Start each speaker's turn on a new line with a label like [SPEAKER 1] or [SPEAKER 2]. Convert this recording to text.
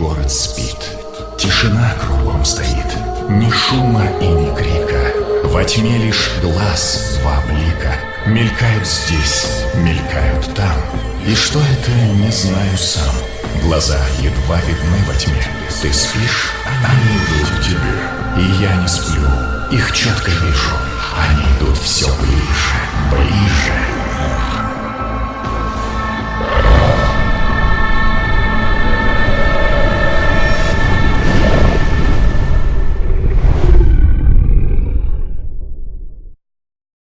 [SPEAKER 1] Город спит, Тишина кругом стоит, ни шума и ни крика. Во тьме лишь глаз два блика. Мелькают здесь, мелькают там. И что это, не знаю сам. Глаза едва видны во тьме. Ты спишь, а они идут к тебе. И я не сплю, их четко вижу. Они идут все.